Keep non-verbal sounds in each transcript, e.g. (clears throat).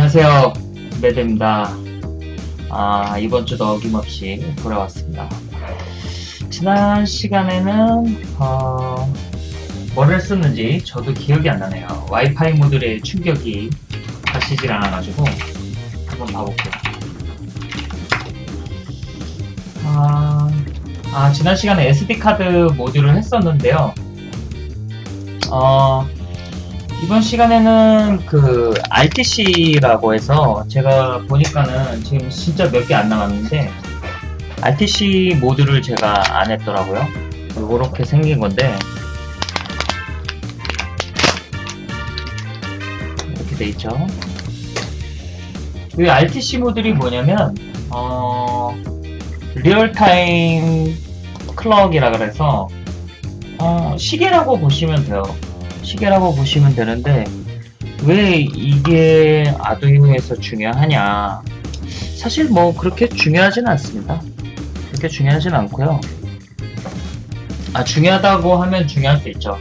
안녕하세요. 매드입니다. 아, 이번 주도 어김없이 돌아왔습니다. 지난 시간에는, 어, 뭘 했었는지 저도 기억이 안 나네요. 와이파이 모듈의 충격이 가시질 않아가지고, 한번 봐볼게요. 아, 아, 지난 시간에 SD카드 모듈을 했었는데요. 어, 이번 시간에는 그 RTC라고 해서 제가 보니까는 지금 진짜 몇 개 안 남았는데 RTC 모듈을 제가 안 했더라고요. 이렇게 생긴 건데 이렇게 돼 있죠. 이 RTC 모듈이 뭐냐면 어, real time 클럭이라 그래서 어, 시계라고 보시면 돼요. 시계라고 보시면 되는데 왜 이게 아두이노에서 중요하냐? 사실 뭐 그렇게 중요하진 않습니다. 그렇게 중요하진 않고요. 아 중요하다고 하면 중요할 수 있죠.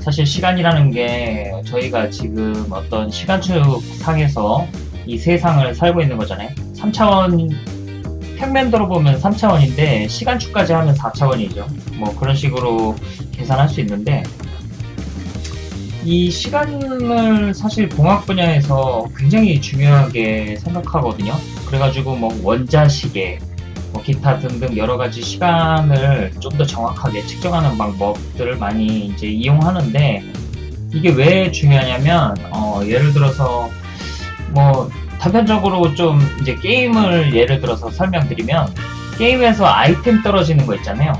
사실 시간이라는 게 저희가 지금 어떤 시간축 상에서 이 세상을 살고 있는 거잖아요. 3차원 평면도로 보면 3차원인데 시간축까지 하면 4차원이죠. 뭐 그런 식으로 계산할 수 있는데 이 시간을 사실 공학 분야에서 굉장히 중요하게 생각하거든요. 그래가지고 뭐 원자 시계, 뭐 기타 등등 여러 가지 시간을 좀 더 정확하게 측정하는 방법들을 많이 이제 이용하는데 이게 왜 중요하냐면 어 예를 들어서 뭐 단편적으로 좀 이제 게임을 예를 들어서 설명드리면 게임에서 아이템 떨어지는 거 있잖아요.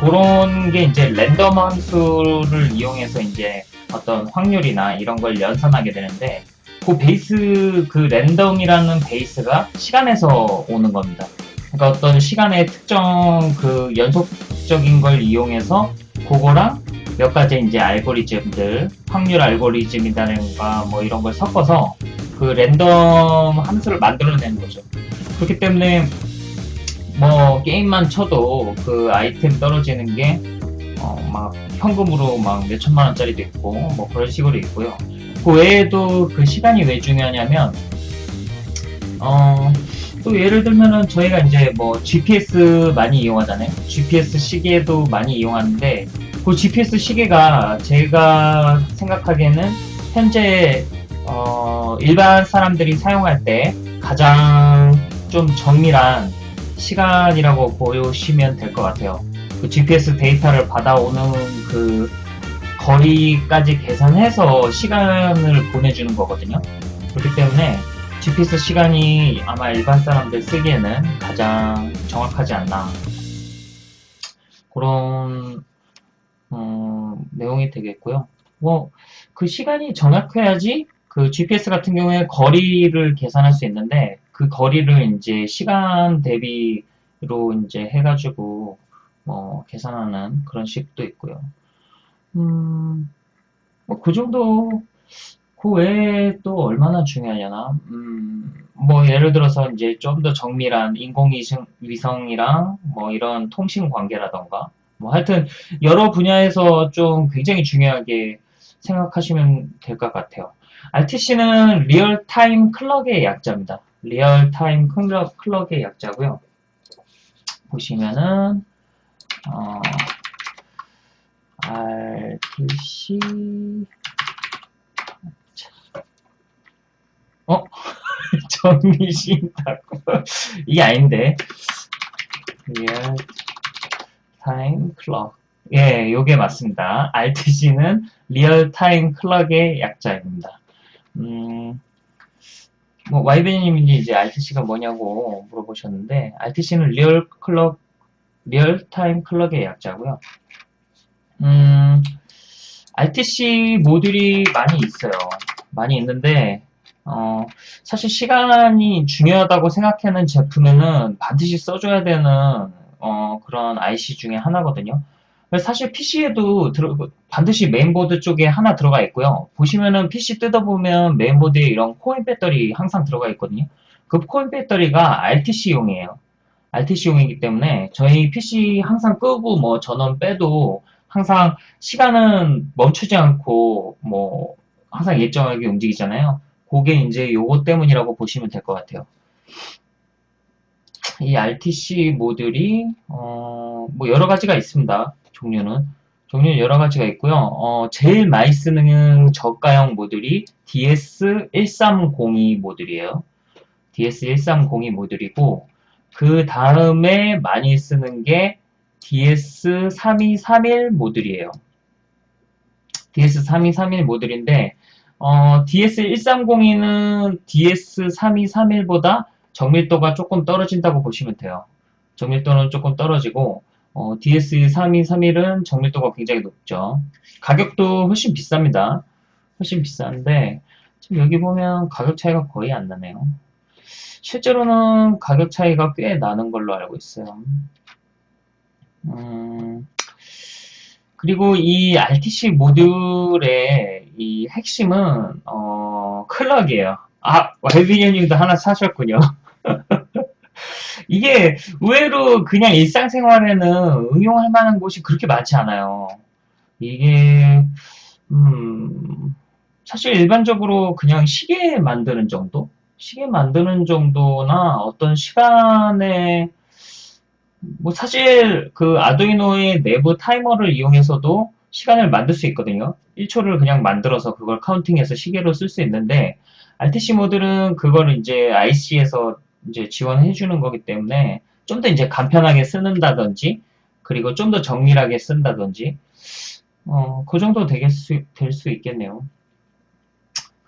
그런 게 이제 랜덤 함수를 이용해서 이제 어떤 확률이나 이런 걸 연산하게 되는데 그 베이스 그 랜덤이라는 베이스가 시간에서 오는 겁니다. 그러니까 어떤 시간의 특정 그 연속적인 걸 이용해서 그거랑 몇 가지 이제 알고리즘들 확률 알고리즘이라든가 뭐 이런 걸 섞어서 그 랜덤 함수를 만들어내는 거죠. 그렇기 때문에 뭐 게임만 쳐도 그 아이템 떨어지는 게 어, 막 현금으로 막 몇천만 원짜리도 있고 뭐 그런 식으로 있고요. 그 외에도 그 시간이 왜 중요하냐면 어, 또 예를 들면은 저희가 이제 뭐 GPS 많이 이용하잖아요. GPS 시계도 많이 이용하는데 그 GPS 시계가 제가 생각하기에는 현재 어, 일반 사람들이 사용할 때 가장 좀 정밀한 시간이라고 보시면 될 것 같아요. 그 GPS 데이터를 받아오는 그 거리까지 계산해서 시간을 보내주는 거거든요. 그렇기 때문에 GPS 시간이 아마 일반 사람들 쓰기에는 가장 정확하지 않나. 그런, 음, 내용이 되겠고요. 뭐, 그 시간이 정확해야지 그 GPS 같은 경우에 거리를 계산할 수 있는데 그 거리를 이제 시간 대비로 이제 해가지고 뭐 계산하는 그런 식도 있고요. 음, 뭐 그 정도 그 외에 또 얼마나 중요하려나? 음, 뭐 예를 들어서 이제 좀 더 정밀한 인공위성이랑 뭐 이런 통신 관계라던가 뭐 하여튼 여러 분야에서 좀 굉장히 중요하게 생각하시면 될 것 같아요. RTC는 리얼타임 클럭의 약자입니다. 리얼타임 클럭, 클럭의 약자고요. 보시면은 어, RTC 어? (laughs) 정리신다고 이게 아닌데 real time clock 예, 요게 맞습니다. RTC는 real time clock의 약자입니다. 음, 뭐, 와이베님이 이제 RTC가 뭐냐고 물어보셨는데, RTC는 real clock real time clock의 약자고요. 음, RTC 모듈이 많이 있어요. 많이 있는데 어, 사실 시간이 중요하다고 생각하는 제품에는 반드시 써줘야 되는 어, 그런 IC 중에 하나거든요. 사실 PC에도 들어, 반드시 메인보드 쪽에 하나 들어가 있고요. 보시면은 PC 뜯어보면 메인보드에 이런 코인 배터리 항상 들어가 있거든요. 그 코인 배터리가 RTC용이에요. RTC용이기 때문에 저희 PC 항상 끄고 뭐 전원 빼도 항상 시간은 멈추지 않고 뭐 항상 일정하게 움직이잖아요. 그게 이제 요거 때문이라고 보시면 될 것 같아요. 이 RTC 모듈이 어, 뭐 여러 가지가 있습니다. 종류는 종류는 여러 가지가 있고요. 어, 제일 많이 쓰는 저가형 모듈이 DS1302 모듈이에요. DS1302 모듈이고 그 다음에 많이 쓰는 게 DS3231 모듈이에요. DS3231 모듈인데 어, DS1302는 DS3231보다 정밀도가 조금 떨어진다고 보시면 돼요. 정밀도는 조금 떨어지고 어, DS3231은 정밀도가 굉장히 높죠. 가격도 훨씬 비쌉니다. 훨씬 비싼데 지금 여기 보면 가격 차이가 거의 안 나네요. 실제로는 가격 차이가 꽤 나는 걸로 알고 있어요. 음, 그리고 이 RTC 모듈의 이 핵심은 어, 클럭이에요. 아, YBN님도 하나 사셨군요. (laughs) 이게 의외로 그냥 일상생활에는 응용할 만한 곳이 그렇게 많지 않아요. 이게 음, 사실 일반적으로 그냥 시계 만드는 정도? 시계 만드는 정도나 어떤 시간에 뭐 사실 그 아두이노의 내부 타이머를 이용해서도 시간을 만들 수 있거든요. 1초를 그냥 만들어서 그걸 카운팅해서 시계로 쓸 수 있는데 RTC 모듈은 그걸 이제 IC에서 이제 지원해 주는 거기 때문에 좀 더 이제 간편하게 쓰는다든지 그리고 좀 더 정밀하게 쓴다든지 어, 그 정도 될수 있겠네요.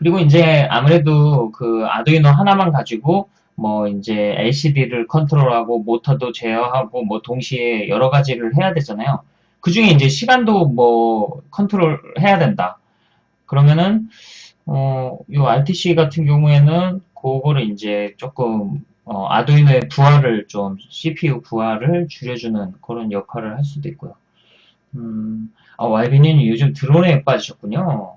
그리고 이제 아무래도 그 아두이노 하나만 가지고 뭐 이제 LCD를 컨트롤하고 모터도 제어하고 뭐 동시에 여러 가지를 해야 되잖아요. 그 중에 이제 시간도 뭐 컨트롤 해야 된다. 그러면은 어, 요 RTC 같은 경우에는 그거를 이제 조금 어, 아두이노의 부하를 좀 CPU 부하를 줄여주는 그런 역할을 할 수도 있고요. 음, 아, YB님 요즘 드론에 빠지셨군요.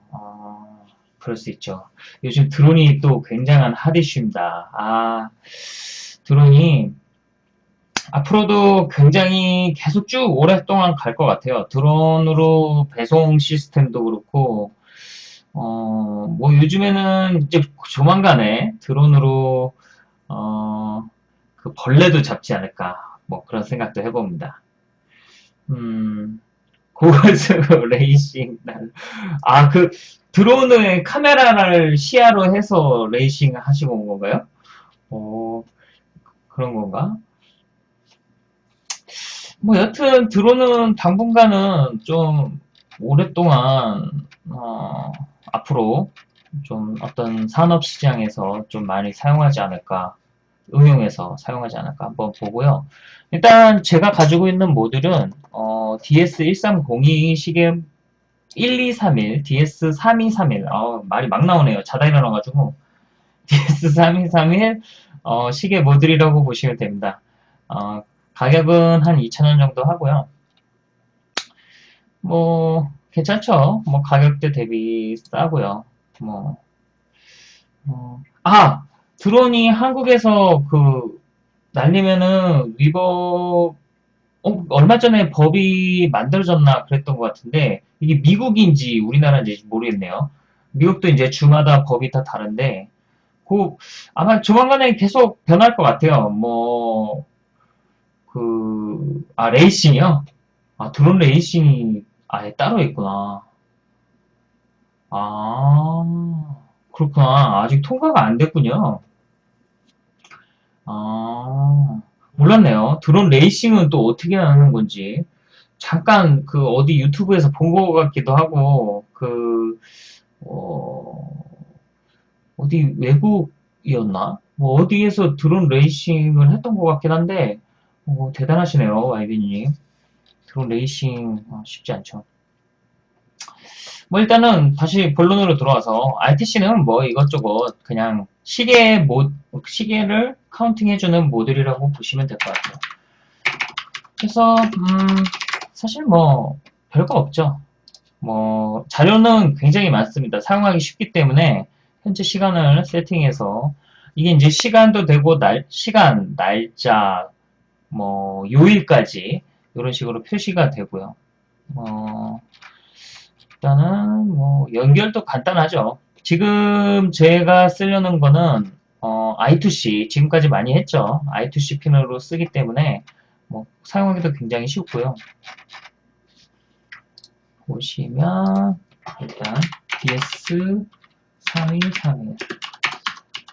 아, 그럴 수 있죠. 요즘 드론이 또 굉장한 핫이슈입니다. 아, 드론이 앞으로도 굉장히 계속 쭉 오랫동안 갈 것 같아요. 드론으로 배송 시스템도 그렇고, 어, 뭐 요즘에는 이제 조만간에 드론으로, 어, 그 벌레도 잡지 않을까, 뭐 그런 생각도 해봅니다. 음, 고고스 (laughs) 레이싱, 아, 그, 드론의 카메라를 시야로 해서 레이싱 하시고 온 건가요? 어, 그런 건가? 뭐 여튼 드론은 당분간은 좀 오랫동안 어, 앞으로 좀 어떤 산업 시장에서 좀 많이 사용하지 않을까 응용해서 사용하지 않을까 한번 보고요. 일단 제가 가지고 있는 모듈은 어, DS1302 시계 1231, DS3231, 어, 말이 막 나오네요. 자다 일어나가지고. (laughs) DS3231 어, 시계 모듈이라고 보시면 됩니다. 어, 가격은 한 2,000원 정도 하고요. 뭐, 괜찮죠? 뭐, 가격대 대비 싸고요. 뭐, 어, 아! 드론이 한국에서 그, 날리면은 위법 어, 얼마 전에 법이 만들어졌나 그랬던 것 같은데 이게 미국인지 우리나라인지 모르겠네요. 미국도 이제 주마다 법이 다 다른데 그 아마 조만간에 계속 변할 것 같아요. 뭐 그, 아, 레이싱이요? 아, 드론 레이싱이 아예 따로 있구나. 아, 그렇구나. 아직 통과가 안 됐군요. 아, 몰랐네요. 드론 레이싱은 또 어떻게 하는 건지. 잠깐 그 어디 유튜브에서 본 것 같기도 하고, 그, 어, 어디 외국이었나? 뭐 어디에서 드론 레이싱을 했던 것 같긴 한데, 어, 대단하시네요, 와이비님. 드론 레이싱 어, 쉽지 않죠. 뭐 일단은 다시 본론으로 들어와서 RTC는 뭐 이것저것 그냥 시계 모 시계를 카운팅해주는 모듈이라고 보시면 될 것 같아요. 그래서 음, 사실 뭐 별거 없죠. 뭐 자료는 굉장히 많습니다. 사용하기 쉽기 때문에 현재 시간을 세팅해서 이게 이제 시간도 되고 날 시간, 날짜, 뭐 요일까지 이런 식으로 표시가 되고요. 어, 일단은 뭐 연결도 간단하죠. 지금 제가 쓰려는 거는 어, I2C 지금까지 많이 했죠. I2C 핀으로 쓰기 때문에 뭐 사용하기도 굉장히 쉽고요. 보시면 일단 DS 3231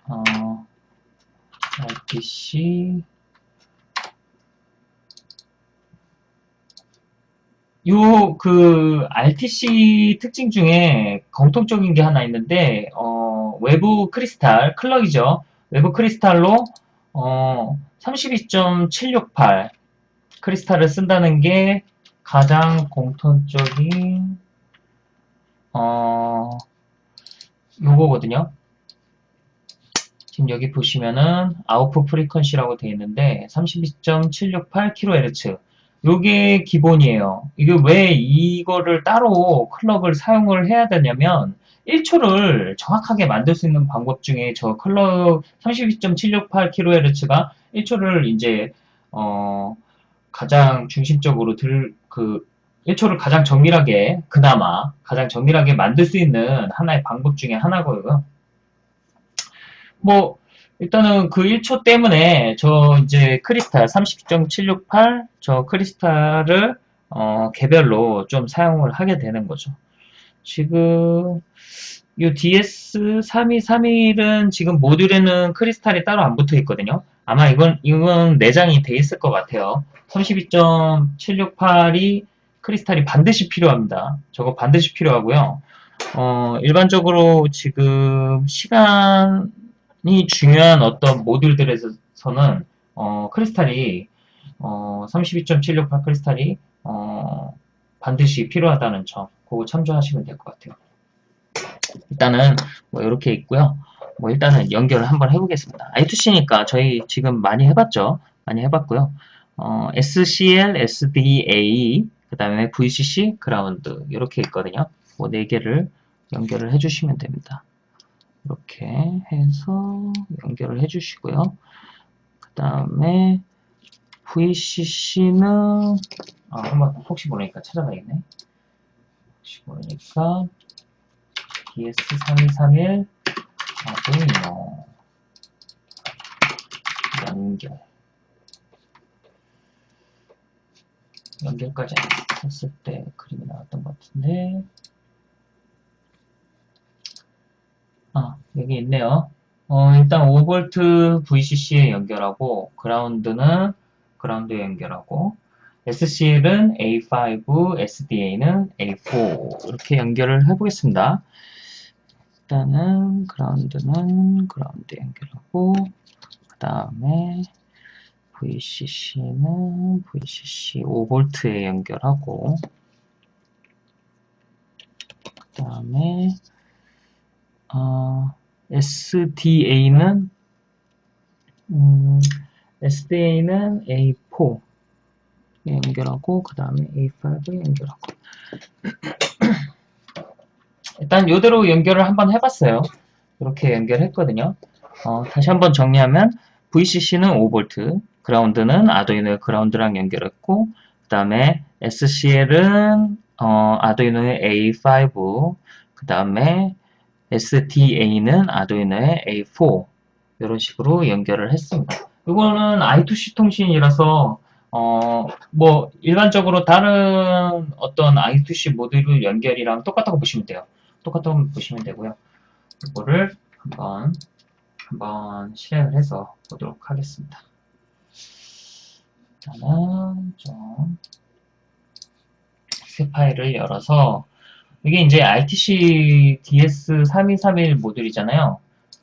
어, RTC 요, 그, RTC 특징 중에 공통적인 게 하나 있는데, 어, 외부 크리스탈, 클럭이죠. 외부 크리스탈로, 어, 32.768 크리스탈을 쓴다는 게 가장 공통적인, 어, 요거거든요. 지금 여기 보시면은, 아웃풋 프리퀀시라고 되어 있는데, 32.768kHz. 요게 기본이에요. 이게 왜 이거를 따로 클럭을 사용을 해야 되냐면 1초를 정확하게 만들 수 있는 방법 중에 저 클럭 32.768kHz가 1초를 이제 어 가장 중심적으로 들 그 1초를 가장 정밀하게 그나마 가장 정밀하게 만들 수 있는 하나의 방법 중에 하나고요. 뭐 일단은 그 1초 때문에 저 이제 크리스탈 30.768 저 크리스탈을 어, 개별로 좀 사용을 하게 되는 거죠. 지금 이 DS3231은 지금 모듈에는 크리스탈이 따로 안 붙어 있거든요. 아마 이건 이건 내장이 돼 있을 것 같아요. 32.768이 크리스탈이 반드시 필요합니다. 저거 반드시 필요하고요. 어, 일반적으로 지금 시간 이 중요한 어떤 모듈들에서는 어, 크리스탈이 어, 32.768 크리스탈이 어, 반드시 필요하다는 점 그거 참조하시면 될 것 같아요. 일단은 뭐 이렇게 있고요. 뭐 일단은 연결을 한번 해보겠습니다. I2C니까 저희 지금 많이 해봤죠. 많이 해봤고요. 어, SCL, SDA, 그 다음에 VCC, 그라운드 이렇게 있거든요. 뭐 네 개를 연결을 해주시면 됩니다. 이렇게 해서 연결을 해주시고요. 그 다음에 VCC는 아, 한번 혹시 모르니까 찾아봐야겠네. 혹시 모르니까 DS3231 아두이노 연결 연결까지 했을 때 그림이 나왔던 것 같은데 아, 여기 있네요. 어, 일단 5V VCC에 연결하고, 그라운드는 그라운드에 연결하고, SCL은 A5, SDA는 A4 이렇게 연결을 해보겠습니다. 일단은 그라운드는 그라운드 연결하고 그 다음에 VCC는 VCC 5V에 연결하고 그 다음에 어, SDA는 음, SDA는 A4 연결하고 그 다음에 A5 연결하고 (clears throat) 일단 이대로 연결을 한번 해봤어요. 이렇게 연결했거든요. 어, 다시 한번 정리하면 VCC는 5V, 그라운드는 아두이노의 그라운드랑 연결했고 그 다음에 SCL은 어, 아두이노의 A5, 그 다음에 SDA는 아두이노의 A4 이런 식으로 연결을 했습니다. 이거는 I2C 통신이라서 어, 뭐 일반적으로 다른 어떤 I2C 모듈 연결이랑 똑같다고 보시면 돼요. 똑같다고 보시면 되고요. 이거를 한번 한번 실행을 해서 보도록 하겠습니다. 일단은 좀 새 파일을 열어서 이게 이제 RTC DS3231 모듈이잖아요.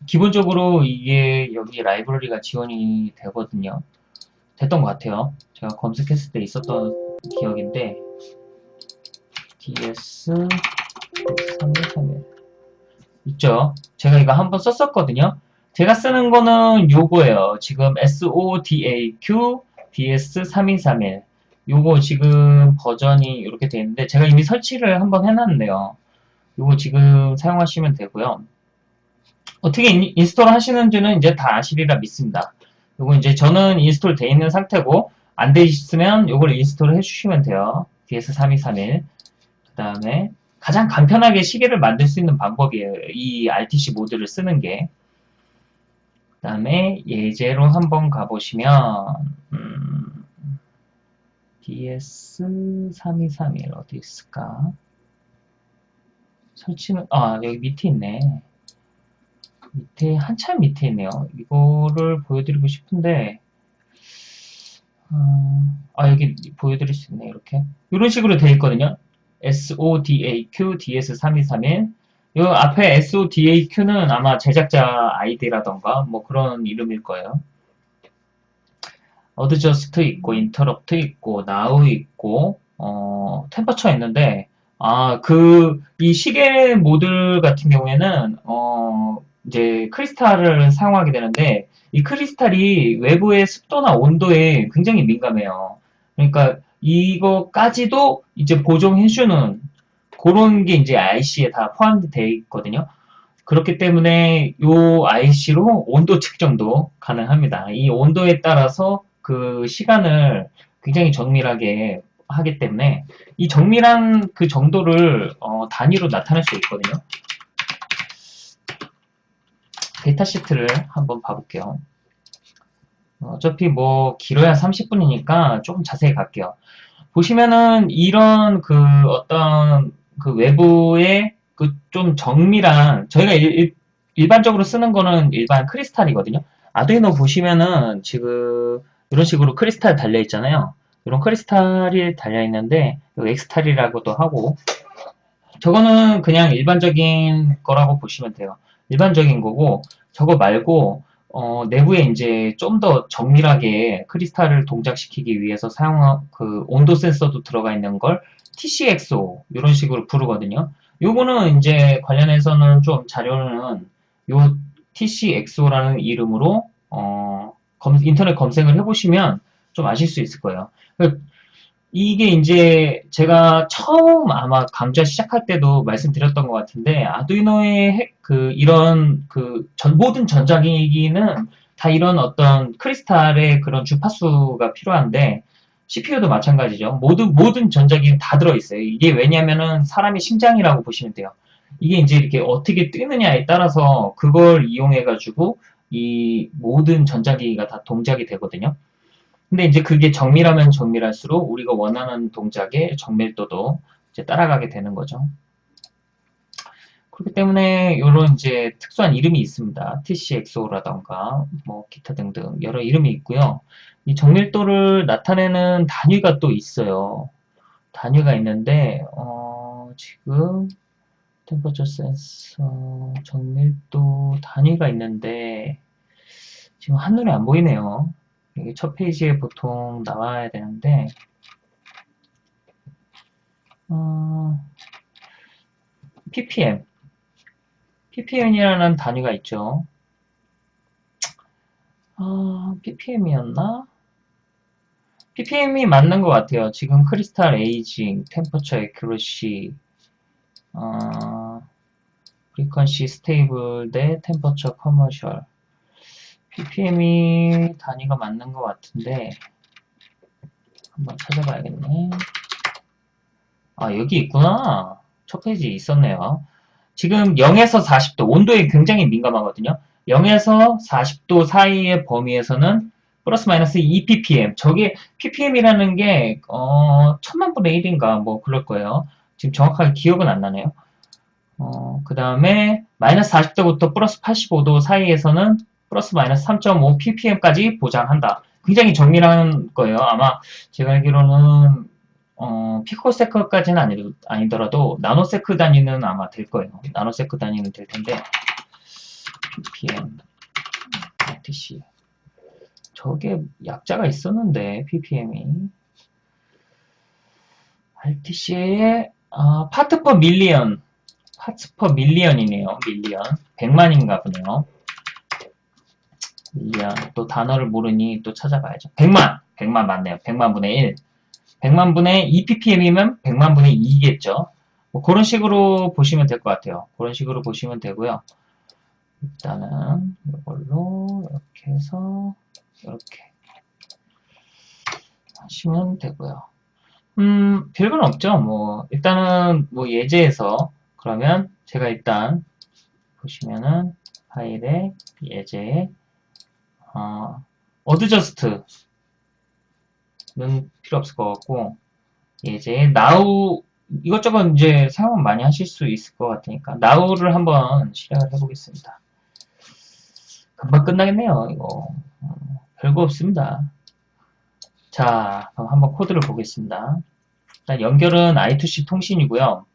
기본적으로 이게 여기 라이브러리가 지원이 되거든요. 됐던 것 같아요. 제가 검색했을 때 있었던 기억인데 DS3231 있죠. 제가 이거 한번 썼었거든요. 제가 쓰는 거는 요거예요. 지금 SODAQ DS3231 요거 지금 버전이 이렇게 되어 있는데 제가 이미 설치를 한번 해놨네요. 요거 지금 사용하시면 되고요. 어떻게 인, install 하시는지는 이제 다 아시리라 믿습니다. 요거 이제 저는 install 되어 있는 상태고 안 되어 있으면 요걸 install 해주시면 돼요. DS3231 그 다음에 가장 간편하게 시계를 만들 수 있는 방법이에요. 이 RTC 모듈을 쓰는 게. 그 다음에 예제로 한번 가보시면 음, DS3231 어디 있을까? 설치는 아 여기 밑에 있네. 밑에 한참 밑에 있네요. 이거를 보여드리고 싶은데 음, 아 여기 보여드릴 수 있네 이렇게 이런 식으로 되어 있거든요. SODAQ DS3231 이 앞에 SODAQ는 아마 제작자 아이디라던가 뭐 그런 이름일 거예요. adjust 있고 interrupt 있고 now 있고 어, temperature 있는데 아 그 이 시계 모듈 같은 경우에는 어, 이제 크리스탈을 사용하게 되는데 이 크리스탈이 외부의 습도나 온도에 굉장히 민감해요. 그러니까 이거까지도 이제 보정해주는 그런 게 이제 IC에 다 포함되어 있거든요. 그렇기 때문에 이 IC로 온도 측정도 가능합니다. 이 온도에 따라서 그 시간을 굉장히 정밀하게 하기 때문에 이 정밀한 그 정도를 어, 단위로 나타낼 수 있거든요. 데이터 시트를 한번 봐볼게요. 어차피 뭐 길어야 30분이니까 조금 자세히 갈게요. 보시면은 이런 그 어떤 그 외부의 그 좀 정밀한 저희가 일, 일 반적으로 쓰는 거는 일반 크리스탈이거든요. 아두이노 보시면은 지금 이런 식으로 크리스탈 달려 있잖아요. 이런 크리스탈이 달려 있는데 X-tal이라고도 하고 저거는 그냥 일반적인 거라고 보시면 돼요. 일반적인 거고 저거 말고 어, 내부에 이제 좀 더 정밀하게 크리스탈을 동작시키기 위해서 사용한 그 온도 센서도 들어가 있는 걸 TCXO 이런 식으로 부르거든요. 요거는 이제 관련해서는 좀 자료는 요 TCXO라는 이름으로 어, 검, 인터넷 검색을 해보시면 좀 아실 수 있을 거예요. 그 이게 이제 제가 처음 아마 강좌 시작할 때도 말씀드렸던 것 같은데 아두이노의 그 이런 그 전, 모든 전자기기는 다 이런 어떤 크리스탈의 그런 주파수가 필요한데 CPU도 마찬가지죠. 모든 모든 전자기기는 다 들어있어요. 이게 왜냐면은 사람이 심장이라고 보시면 돼요. 이게 이제 이렇게 어떻게 뜨느냐에 따라서 그걸 이용해 가지고 이 모든 전자기기가 다 동작이 되거든요. 근데 이제 그게 정밀하면 정밀할수록 우리가 원하는 동작의 정밀도도 이제 따라가게 되는 거죠. 그렇기 때문에 이런 이제 특수한 이름이 있습니다. TCXO라던가 뭐 기타 등등 여러 이름이 있고요. 이 정밀도를 나타내는 단위가 또 있어요. 단위가 있는데 어, 지금 템퍼처 센서 정밀도 단위가 있는데 지금 한눈에 안 보이네요. 여기 첫 페이지에 보통 나와야 되는데 어, ppm ppm이라는 단위가 있죠. 어, ppm이었나? ppm이 맞는 것 같아요. 지금 crystal aging, temperature accuracy, 어, frequency stability temperature commercial ppm이 단위가 맞는 것 같은데 한번 찾아봐야겠네. 아 여기 있구나. 첫 페이지 있었네요. 지금 0에서 40도 온도에 굉장히 민감하거든요. 0에서 40도 사이의 범위에서는 플러스 마이너스 2ppm 저게 ppm이라는 게 어, 천만 분의 1인가 뭐 그럴 거예요. 지금 정확하게 기억은 안 나네요. 어, 그 다음에 마이너스 40도부터 플러스 85도 사이에서는 플러스 마이너스 3.5 ppm까지 보장한다. 굉장히 정밀한 거예요. 아마 제가 알기로는 어, 피코세크까지는 아니, 아니더라도 나노세크 단위는 아마 될 거예요. 나노세크 단위는 될 텐데 ppm RTC 저게 약자가 있었는데 ppm이 RTC의 아, part per million part per million이네요. million 100만인가 보네요. million 또 단어를 모르니 또 찾아봐야죠. 100만 100만 맞네요. 100만 분의 1 100만 분의 2ppm이면 100만 분의 2겠죠. 뭐 그런 식으로 보시면 될 것 같아요. 그런 식으로 보시면 되고요. 일단은 이걸로 이렇게 해서 이렇게 하시면 되고요. 음, 별건 없죠. 뭐, 일단은, 뭐, 예제에서, 그러면, 제가 일단, 보시면은, 파일에, 예제, 어, adjust는 필요 없을 것 같고, 예제, now, 이것저것 이제 사용 많이 하실 수 있을 것 같으니까, now를 한번 실행을 해보겠습니다. 금방 끝나겠네요, 이거. 어, 별거 없습니다. 자, 그럼 한번 코드를 보겠습니다. 연결은 I2C 통신이고요.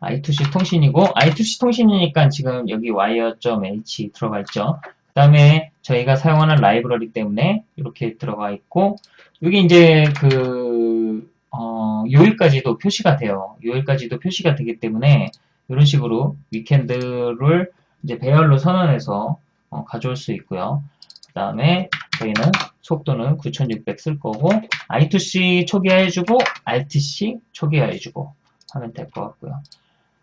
I2C 통신이고 I2C 통신이니까 지금 여기 wire.h 들어가 있죠. 그 다음에 저희가 사용하는 라이브러리 때문에 이렇게 들어가 있고 여기 이제 그 어, 요일까지도 표시가 돼요. 요일까지도 표시가 되기 때문에 이런 식으로 weekend를 이제 배열로 선언해서 어, 가져올 수 있고요. 그 다음에 저희는 속도는 9600 쓸 거고 I2C 초기화해주고 RTC 초기화해주고 하면 될 것 같고요.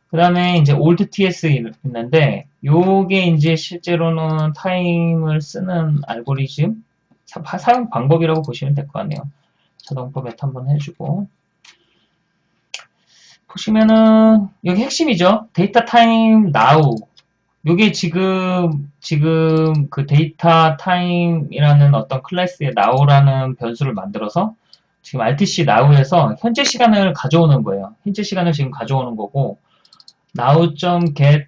그 다음에 이제 old TS 있는데 요게 이제 실제로는 타임을 쓰는 알고리즘 사, 용 방법이라고 보시면 될 것 같네요. 자동 포맷 한번 해주고 보시면은 여기 핵심이죠. DateTime now 요게 지금 지금 그 DateTime이라는 어떤 클래스에 now라는 변수를 만들어서 지금 RTC now에서 현재 시간을 가져오는 거예요. 현재 시간을 지금 가져오는 거고 now.get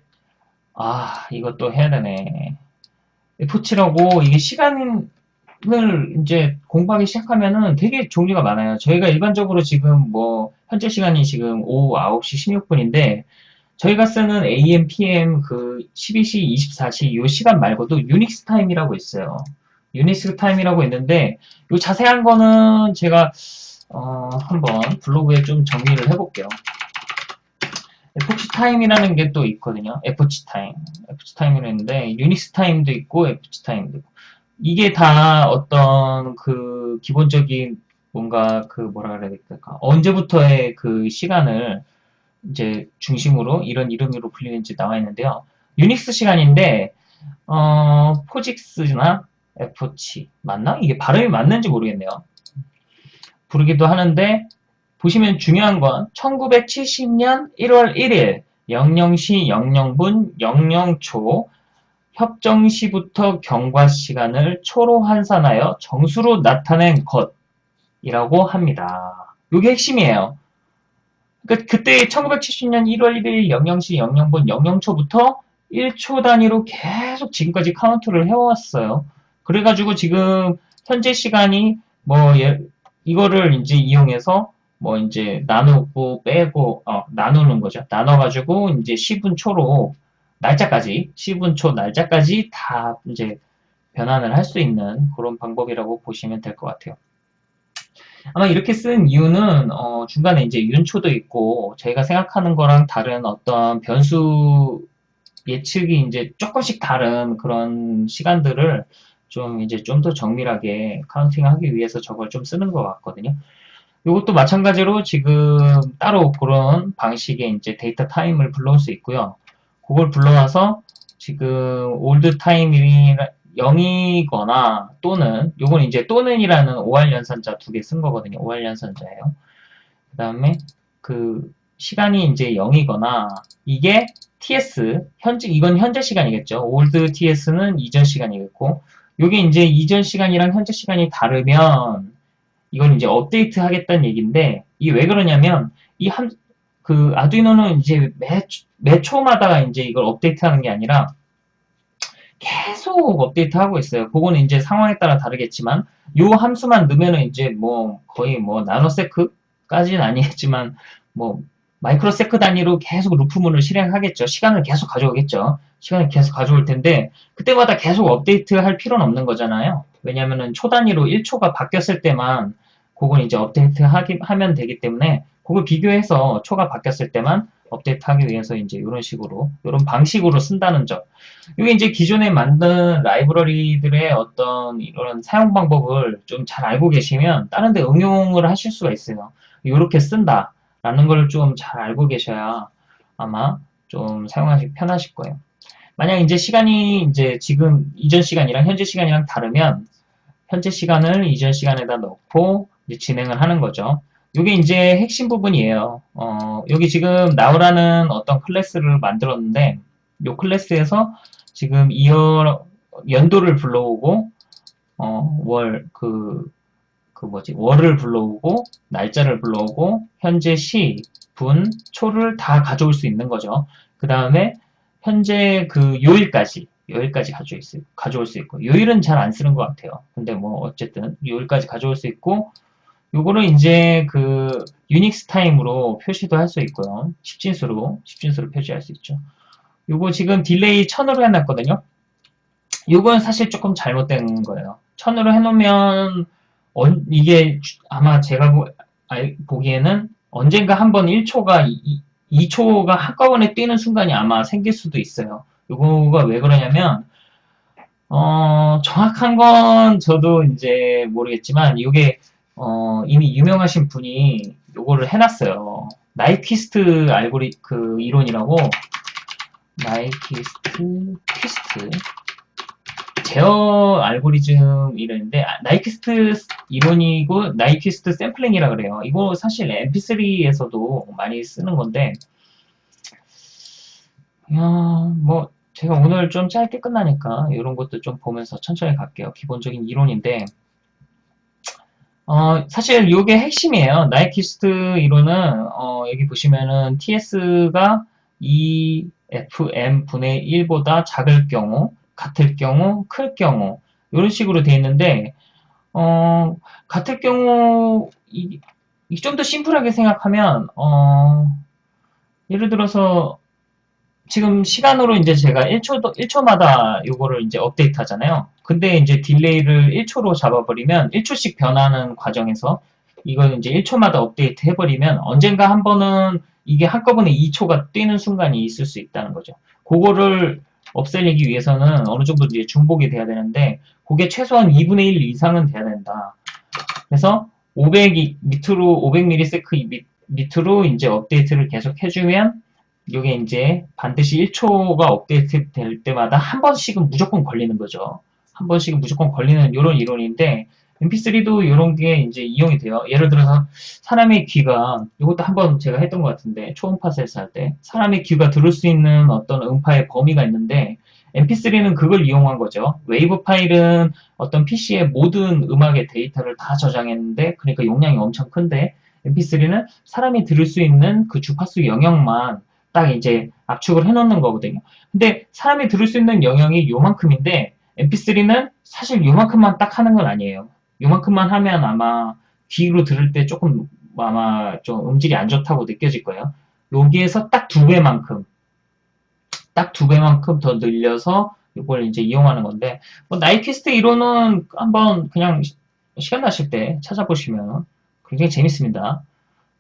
아 이것도 해야 되네. F7하고 이게 시간을 이제 공부하기 시작하면은 되게 종류가 많아요. 저희가 일반적으로 지금 뭐 현재 시간이 지금 오후 9시 16분인데 저희가 쓰는 AM, PM 그 12시, 24시 이 시간 말고도 Unix time이라고 있어요. Unix time이라고 있는데 이 자세한 거는 제가 어, 한번 블로그에 좀 정리를 해볼게요. FG 타임이라는 게 또 있거든요. epoch time. FG 타임이라는 있는데 유닉스 타임도 있고 FG 타임도 있고 이게 다 어떤 그 기본적인 뭔가 그 뭐라 그래야 될까 언제부터의 그 시간을 이제 중심으로 이런 이름으로 불리는지 나와 있는데요. 유닉스 시간인데 어, 포직스나 F치 맞나? 이게 발음이 맞는지 모르겠네요. 부르기도 하는데 보시면 중요한 건 1970년 1월 1일 00시 00분 00초 협정시부터 경과 시간을 초로 환산하여 정수로 나타낸 것이라고 합니다. 이게 핵심이에요. 그러니까 그때 1970년 1월 1일 00시 00분 00초부터 1초 단위로 계속 지금까지 카운트를 해왔어요. 그래가지고 지금 현재 시간이 뭐 예, 이거를 이제 이용해서 뭐 이제 나누고 빼고 어, 나누는 거죠. 나눠가지고 이제 10분 초로 날짜까지 10분 초 날짜까지 다 이제 변환을 할 수 있는 그런 방법이라고 보시면 될 것 같아요. 아마 이렇게 쓴 이유는 어, 중간에 이제 윤초도 있고 저희가 생각하는 거랑 다른 어떤 변수 예측이 이제 조금씩 다른 그런 시간들을 좀 이제 좀 더 정밀하게 카운팅하기 위해서 저걸 좀 쓰는 것 같거든요. 이것도 마찬가지로 지금 따로 그런 방식의 이제 DateTime을 불러올 수 있고요. 그걸 불러와서 지금 old time이 0이거나 또는 요건 이제 또는이라는 OR 연산자 두 개 쓴 거거든요. OR 연산자예요. 그 다음에 그 시간이 이제 0이거나 이게 TS 현재 이건 현재 시간이겠죠. old TS는 이전 시간이겠고 요게 이제 이전 시간이랑 현재 시간이 다르면 이건 이제 업데이트 하겠다는 얘기인데 이게 왜 그러냐면 이한그 아두이노는 이제 매, 매 초마다 이제 이걸 업데이트 하는 게 아니라 계속 업데이트하고 있어요. 그거는 이제 상황에 따라 다르겠지만 요 함수만 넣으면은 이제 뭐 거의 뭐 nanosec까지는 아니겠지만 뭐 microsec 단위로 계속 loop문을 실행하겠죠. 시간을 계속 가져오겠죠. 시간을 계속 가져올 텐데 그때마다 계속 업데이트 할 필요는 없는 거잖아요. 왜냐면은 초 단위로 1초가 바뀌었을 때만 그건 이제 업데이트 하기, 하면 되기 때문에 그걸 비교해서 초가 바뀌었을 때만 업데이트하기 위해서 이제 이런 식으로 이런 방식으로 쓴다는 점. 이게 이제 기존에 만든 라이브러리들의 어떤 이런 사용 방법을 좀 잘 알고 계시면 다른 데 응용을 하실 수가 있어요. 이렇게 쓴다라는 걸 좀 잘 알고 계셔야 아마 좀 사용하기 편하실 거예요. 만약 이제 시간이 이제 지금 이전 시간이랑 현재 시간이랑 다르면 현재 시간을 이전 시간에다 넣고 진행을 하는 거죠. 요게 이제 핵심 부분이에요. 어, 여기 지금 now라는 어떤 클래스를 만들었는데 요 클래스에서 지금 이어 연도를 불러오고 어, 월, 그, 그 뭐지, 월을 불러오고, 날짜를 불러오고, 현재 시, 분, 초를 다 가져올 수 있는 거죠. 그 다음에, 현재 그 요일까지, 요일까지 가져올 수, 가져올 수 있고, 요일은 잘 안 쓰는 것 같아요. 근데 뭐, 어쨌든, 요일까지 가져올 수 있고, 요거를 이제 그, Unix time으로 표시도 할 수 있고요. 10진수로, 10진수로 표시할 수 있죠. 요거 지금 delay 1000으로 해놨거든요. 요건 사실 조금 잘못된 거예요. 1000으로 해놓으면, 이게 아마 제가 보, 기에는 언젠가 한번 1초가 2, 초가 한꺼번에 뛰는 순간이 아마 생길 수도 있어요. 요거가 왜 그러냐면 어, 정확한 건 저도 이제 모르겠지만 이게 어, 이미 유명하신 분이 요거를 해놨어요. 나이퀴스트 알고리 그 이론이라고 나이퀴스트 퀴스트 제어 알고리즘 이론인데 아, 나이키스트 이론이고 나이키스트 샘플링이라 그래요. 이거 사실 mp3에서도 많이 쓰는 건데 야, 뭐 제가 오늘 좀 짧게 끝나니까 이런 것도 좀 보면서 천천히 갈게요. 기본적인 이론인데 어, 사실 이게 핵심이에요. 나이키스트 이론은 어, 여기 보시면은 TS가 2FM 분의 1보다 작을 경우 같을 경우, 클 경우 이런 식으로 되어 있는데 어, 같을 경우 좀 더 심플하게 생각하면 어, 예를 들어서 지금 시간으로 이제 제가 1초 1초마다 이거를 이제 업데이트 하잖아요. 근데 이제 delay를 1초로 잡아버리면 1초씩 변하는 과정에서 이걸 이제 1초마다 업데이트 해버리면 언젠가 한 번은 이게 한꺼번에 2초가 뛰는 순간이 있을 수 있다는 거죠. 그거를 없애기 위해서는 어느 정도 이제 중복이 돼야 되는데 그게 최소한 2분의 1 이상은 돼야 된다. 그래서 500이 밑으로 500ms 밑으로 이제 업데이트를 계속 해주면 이게 이제 반드시 1초가 업데이트 될 때마다 한 번씩은 무조건 걸리는 거죠. 한 번씩은 무조건 걸리는 이런 이론인데 mp3도 이런 게 이제 이용이 돼요. 예를 들어서 사람의 귀가 이것도 한번 제가 했던 것 같은데 초음파 센서 할때 사람의 귀가 들을 수 있는 어떤 음파의 범위가 있는데 mp3는 그걸 이용한 거죠. 웨이브 파일은 어떤 PC의 모든 음악의 데이터를 다 저장했는데 그러니까 용량이 엄청 큰데 mp3는 사람이 들을 수 있는 그 주파수 영역만 딱 이제 압축을 해놓는 거거든요. 근데 사람이 들을 수 있는 영역이 요만큼인데 mp3는 사실 요만큼만 딱 하는 건 아니에요. 요만큼만 하면 아마 귀로 들을 때 조금 아마 좀 음질이 안 좋다고 느껴질 거예요. 여기에서 딱 두 배만큼 딱 두 배만큼 더 늘려서 이걸 이제 이용하는 건데 뭐 나이키스트 이론은 한번 그냥 시간 나실 때 찾아보시면 굉장히 재밌습니다.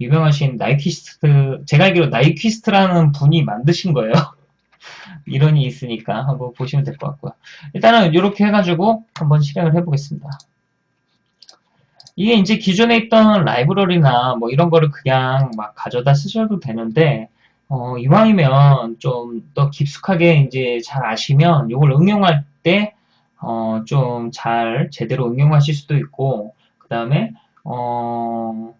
유명하신 나이키스트 제가 알기로 나이키스트라는 분이 만드신 거예요. (laughs) 이론이 있으니까 한번 보시면 될 것 같고요. 일단은 이렇게 해가지고 한번 실행을 해보겠습니다. 이게 이제 기존에 있던 라이브러리나 뭐 이런 거를 그냥 막 가져다 쓰셔도 되는데 어, 이왕이면 좀 더 깊숙하게 이제 잘 아시면 이걸 응용할 때 어, 좀 잘 제대로 응용하실 수도 있고 그 다음에 어,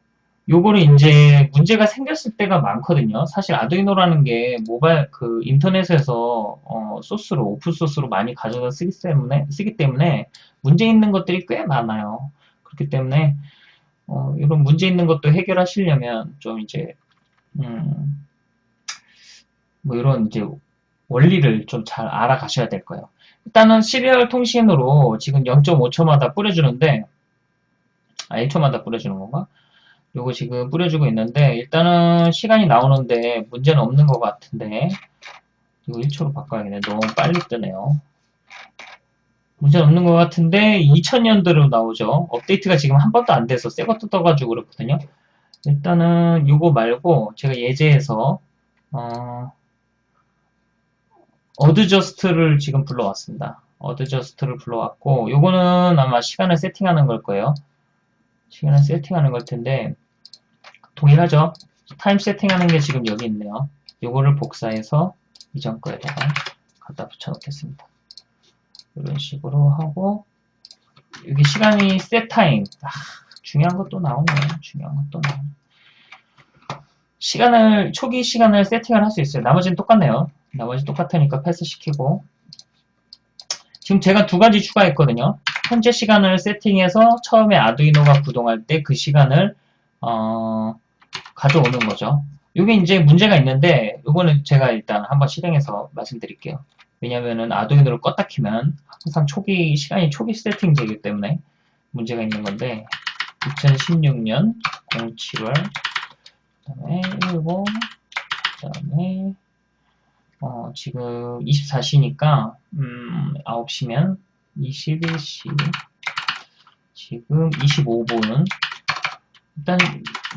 요거를 이제 문제가 생겼을 때가 많거든요. 사실 아두이노라는 게 모바일 그 인터넷에서 어, 소스로 오픈 소스로 많이 가져다 쓰기 때문에 쓰기 때문에 문제 있는 것들이 꽤 많아요. 그렇기 때문에 어, 이런 문제 있는 것도 해결하시려면 좀 이제 음, 뭐 이런 이제 원리를 좀 잘 알아가셔야 될 거예요. 일단은 시리얼 통신으로 지금 0.5초마다 뿌려주는데 아 1초마다 뿌려주는 건가? 요거 지금 뿌려주고 있는데 일단은 시간이 나오는데 문제는 없는 것 같은데 이거 1초로 바꿔야겠네. 너무 빨리 뜨네요. 문제는 없는 것 같은데 2000년도로 나오죠. 업데이트가 지금 한 번도 안 돼서 새 것도 떠가지고 그렇거든요. 일단은 이거 말고 제가 예제에서 어, adjust를 지금 불러왔습니다. adjust를 불러왔고 요거는 아마 시간을 세팅하는 걸 거예요. 시간을 세팅하는 걸 텐데 동일하죠. 타임 세팅하는 게 지금 여기 있네요. 요거를 복사해서 이전 거에다가 갖다 붙여 놓겠습니다. 이런 식으로 하고 여기 시간이 time 아, 중요한 것도 나오네. 중요한 것도 나오네. 시간을, 초기 시간을 세팅을 할 수 있어요. 나머지는 똑같네요. 나머지 똑같으니까 패스시키고. 지금 제가 두 가지 추가했거든요. 현재 시간을 세팅해서 처음에 아두이노가 구동할 때 그 시간을, 어, 가져오는 거죠. 이게 이제 문제가 있는데, 이거는 제가 일단 한번 실행해서 말씀드릴게요. 왜냐면은 아두이노를 껐다 키면 항상 초기, 시간이 초기 세팅 되기 때문에 문제가 있는 건데, 2016년 07월, 그 다음에 19, 그 다음에, 어, 지금 24시니까, 음, 9시면 21시, 지금 25분은, 일단,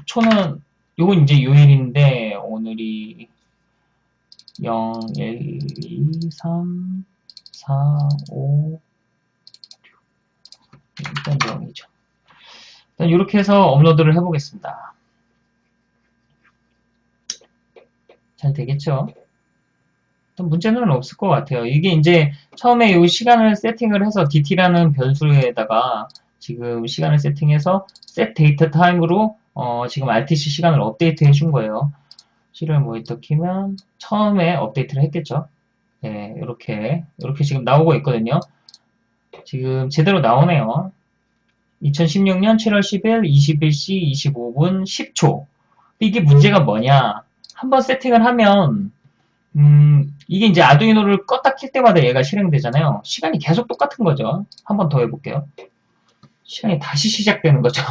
초는, 요건 이제 요일인데, 오늘이 0, 1, 2, 3, 4, 5, 6, 일단 0이죠. 일단 이렇게 해서 업로드를 해보겠습니다. 잘 되겠죠? 문제는 없을 것 같아요. 이게 이제 처음에 이 시간을 세팅을 해서 DT라는 변수에다가 지금 시간을 세팅해서 set date time으로 어 지금 RTC 시간을 업데이트 해준 거예요. 실을 모니터 키면 처음에 업데이트를 했겠죠. 네, 이렇게 이렇게 지금 나오고 있거든요. 지금 제대로 나오네요. 2016년 7월 10일 21시 25분 10초. 이게 문제가 뭐냐? 한번 세팅을 하면 음, 이게 이제 아두이노를 껐다 킬 때마다 얘가 실행되잖아요. 시간이 계속 똑같은 거죠. 한번 더 해볼게요. 시간이 다시 시작되는 거죠.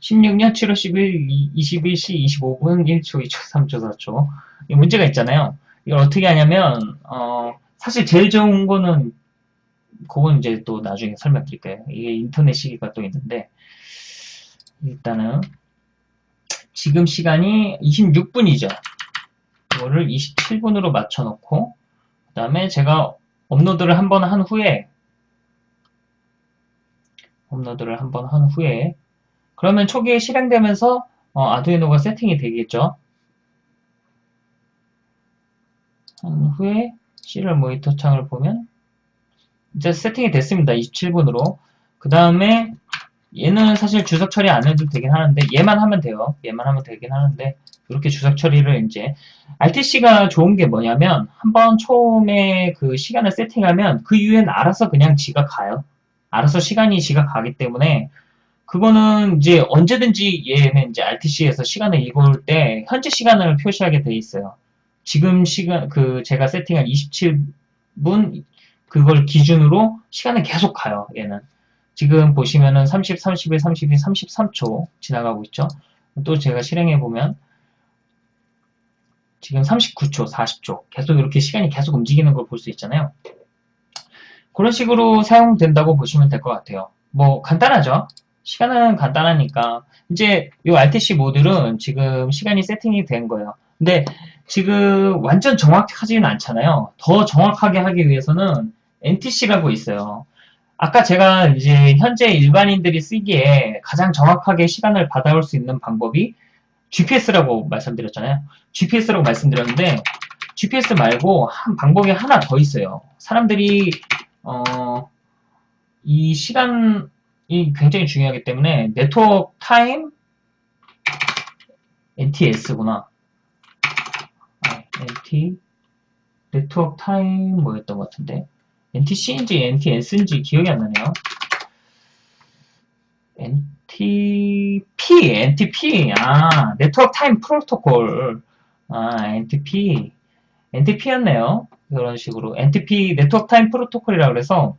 16년 7월 10일 21시 25분 1초, 2초, 3초, 4초. 이 문제가 있잖아요. 이걸 어떻게 하냐면, 어, 사실 제일 좋은 거는, 그건 이제 또 나중에 설명드릴게요. 이게 인터넷 시기가 또 있는데, 일단은, 지금 시간이 26분이죠. 이거를 27분으로 맞춰놓고, 그 다음에 제가 업로드를 한 번 한 후에, 업로드를 한번 한 후에 그러면 초기에 실행되면서 어, 아두이노가 세팅이 되겠죠. 한 후에 시리얼 모니터 창을 보면 이제 세팅이 됐습니다. 27분으로. 그 다음에 얘는 사실 주석 처리 안 해도 되긴 하는데 얘만 하면 돼요. 얘만 하면 되긴 하는데 이렇게 주석 처리를 이제 RTC가 좋은 게 뭐냐면 한번 처음에 그 시간을 세팅하면 그 이후엔 알아서 그냥 지가 가요. 알아서 시간이 지각하기 때문에 그거는 이제 언제든지 얘는 이제 RTC에서 시간을 읽을 때 현재 시간을 표시하게 돼 있어요. 지금 시간 그 제가 세팅한 27분 그걸 기준으로 시간은 계속 가요. 얘는 지금 보시면은 30, 31, 32, 33초 지나가고 있죠. 또 제가 실행해 보면 지금 39초, 40초 계속 이렇게 시간이 계속 움직이는 걸 볼 수 있잖아요. 그런 식으로 사용된다고 보시면 될 것 같아요. 뭐 간단하죠? 시간은 간단하니까 이제 이 RTC 모듈은 지금 시간이 세팅이 된 거예요. 근데 지금 완전 정확하지는 않잖아요. 더 정확하게 하기 위해서는 NTC라고 있어요. 아까 제가 이제 현재 일반인들이 쓰기에 가장 정확하게 시간을 받아올 수 있는 방법이 GPS라고 말씀드렸잖아요. GPS라고 말씀드렸는데 GPS 말고 한 방법이 하나 더 있어요. 사람들이 어, 이 시간이 굉장히 중요하기 때문에 network time NTS구나. 아, NT network time 뭐였던 것 같은데 NTC인지 NTS인지 기억이 안 나네요. NTP, NTP, 아, Network Time Protocol, 아, NTP, NTP였네요. 이런 식으로 NTP Network Time Protocol이라고 그래서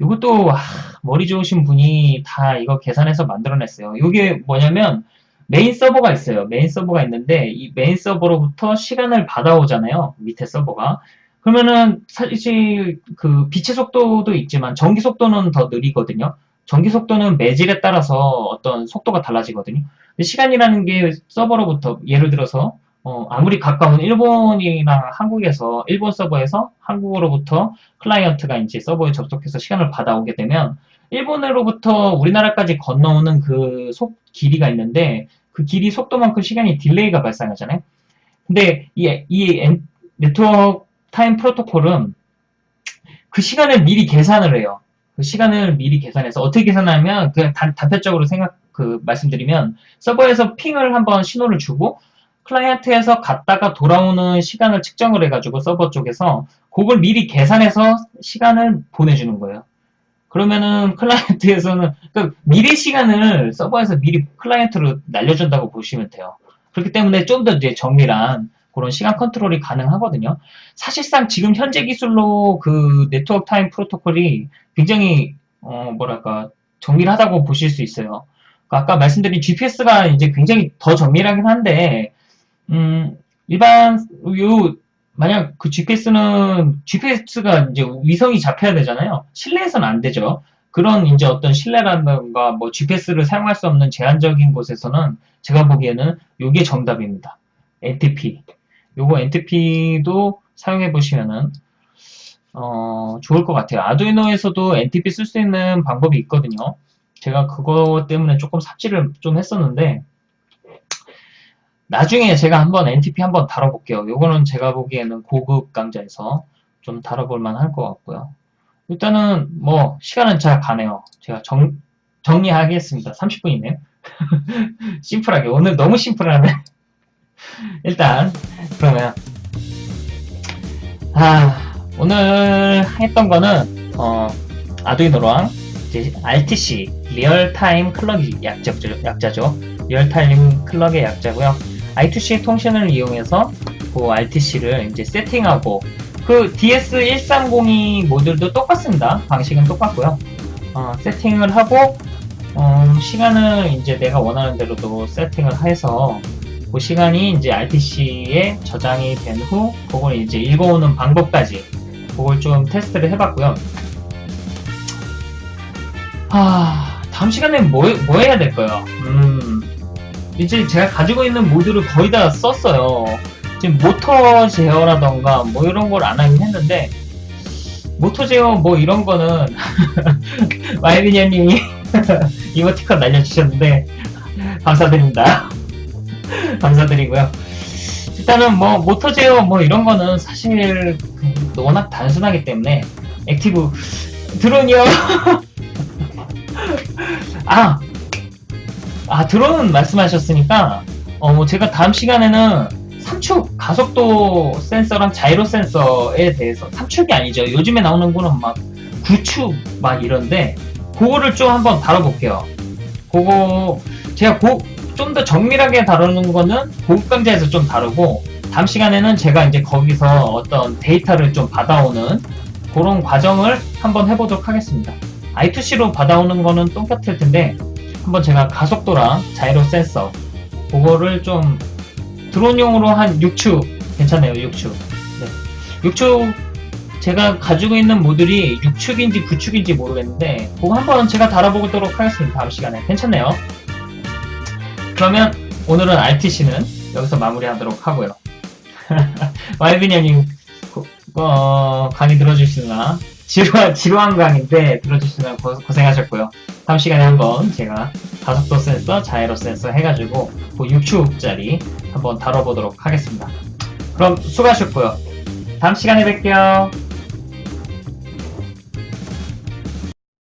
이것도 아, 머리 좋으신 분이 다 이거 계산해서 만들어냈어요. 이게 뭐냐면 메인 서버가 있어요. 메인 서버가 있는데 이 메인 서버로부터 시간을 받아오잖아요. 밑에 서버가. 그러면은 사실 그 빛의 속도도 있지만 전기 속도는 더 느리거든요. 전기 속도는 매질에 따라서 어떤 속도가 달라지거든요. 시간이라는 게 서버로부터 예를 들어서 어, 아무리 가까운 일본이나 한국에서 일본 서버에서 한국으로부터 클라이언트가 이제 서버에 접속해서 시간을 받아오게 되면 일본으로부터 우리나라까지 건너오는 그 속 길이가 있는데 그 길이 속도만큼 시간이 delay가 발생하잖아요. 근데 이, 이 Network Time Protocol은 그 시간을 미리 계산을 해요. 그 시간을 미리 계산해서 어떻게 계산하면 그냥 단, 단편적으로 생각 그 말씀드리면 서버에서 ping을 한번 신호를 주고 클라이언트에서 갔다가 돌아오는 시간을 측정을 해가지고 서버 쪽에서 그걸 미리 계산해서 시간을 보내주는 거예요. 그러면은 클라이언트에서는 그 미래 시간을 서버에서 미리 클라이언트로 날려준다고 보시면 돼요. 그렇기 때문에 좀 더 이제 정밀한 그런 시간 컨트롤이 가능하거든요. 사실상 지금 현재 기술로 그 네트워크 타임 프로토콜이 굉장히 어 뭐랄까 정밀하다고 보실 수 있어요. 그러니까 아까 말씀드린 GPS가 이제 굉장히 더 정밀하긴 한데 음 일반 요 만약 그 GPS는 GPS가 이제 위성이 잡혀야 되잖아요. 실내에서는 안 되죠. 그런 이제 어떤 실내라든가 뭐 GPS를 사용할 수 없는 제한적인 곳에서는 제가 보기에는 요게 정답입니다. NTP. 요거 NTP도 사용해 보시면은 어, 좋을 것 같아요. 아두이노에서도 NTP 쓸 수 있는 방법이 있거든요. 제가 그거 때문에 조금 삽질을 좀 했었는데 나중에 제가 한번 NTP 한번 다뤄볼게요. 요거는 제가 보기에는 고급 강좌에서 좀 다뤄볼 만할 것 같고요. 일단은 뭐 시간은 잘 가네요. 제가 정, 정리하겠습니다. 30분이네요. (laughs) 심플하게 오늘 너무 심플하네. (laughs) 일단 그러면 아 오늘 했던 거는 어, 아두이노랑 이제 RTC real-time clock 약자죠, 약자죠. real-time clock의 약자고요. I2C 통신을 이용해서 그 RTC를 이제 세팅하고 그 DS1302 모듈도 똑같습니다. 방식은 똑같고요. 어, 세팅을 하고 어, 시간을 이제 내가 원하는 대로도 세팅을 해서 그 시간이 이제 RTC에 저장이 된 후 그걸 이제 읽어오는 방법까지 그걸 좀 테스트를 해봤고요. 아 다음 시간에 뭐, 뭐 해야 될까요? 음, 이제 제가 가지고 있는 모듈을 거의 다 썼어요. 지금 모터 제어라던가 뭐 이런 걸 안 하긴 했는데 모터 제어 뭐 이런 거는 (laughs) 마이비니아님이 (laughs) 이모티콘 날려주셨는데 감사드립니다. (laughs) 감사드리고요. 일단은 뭐 모터 제어 뭐 이런 거는 사실 워낙 단순하기 때문에 active 드론이요. 아, 아 드론 말씀하셨으니까 어 제가 다음 시간에는 삼축 가속도 센서랑 자이로 센서에 대해서 삼축이 아니죠. 요즘에 나오는 거는 막 구축 막 이런데 그거를 좀 한번 다뤄볼게요. 그거 제가 좀 더 정밀하게 다루는 거는 고급 강좌에서 좀 다루고 다음 시간에는 제가 이제 거기서 어떤 데이터를 좀 받아오는 그런 과정을 한번 해보도록 하겠습니다. I2C로 받아오는 거는 똑같을 텐데 한번 제가 가속도랑 자이로 센서 그거를 좀 드론용으로 한 6축 괜찮네요 6축 네. 6축 제가 가지고 있는 모듈이 6축인지 9축인지 모르겠는데 그거 한번 제가 달아보도록 하겠습니다 다음 시간에. 괜찮네요. 그러면 오늘은 RTC는 여기서 마무리하도록 하고요. (laughs) 마이비니아님 어, 강의 들어주시나 지루한, (laughs) 지루한 강인데 들어주시면 고, 고생하셨고요. 다음 시간에 한번 제가 가속도 센서, 자이로 센서 해가지고 그 6축짜리 한번 다뤄보도록 하겠습니다. 그럼 수고하셨고요. 다음 시간에 뵐게요.